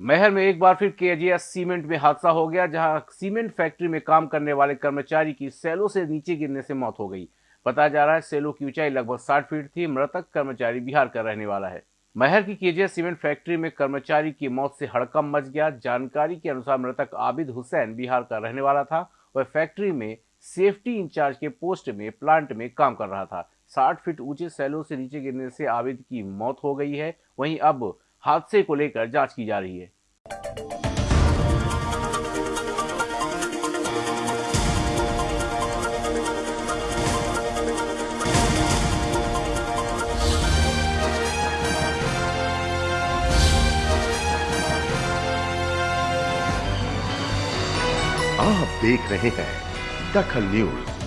महर में एक बार फिर केजीएस सीमेंट में हादसा हो गया, जहाँ सीमेंट फैक्ट्री में काम करने वाले कर्मचारी की सेलों से नीचे गिरने से मौत हो गई। बताया जा रहा है सेलों की ऊंचाई लगभग 60 फीट थी, मृतक कर्मचारी बिहार का रहने वाला है। महर की केजीएस सीमेंट फैक्ट्री में कर्मचारी की मौत से हड़कम मच गया। जानकारी के अनुसार मृतक आबिद हुसैन बिहार का रहने वाला था। वह फैक्ट्री में सेफ्टी इंचार्ज के पोस्ट में, प्लांट में काम कर रहा था। साठ फीट ऊँचे सैलों से नीचे गिरने से आबिद की मौत हो गई है। वहीं अब हादसे को लेकर जाँच की जा रही है। आप देख रहे हैं दखल न्यूज़।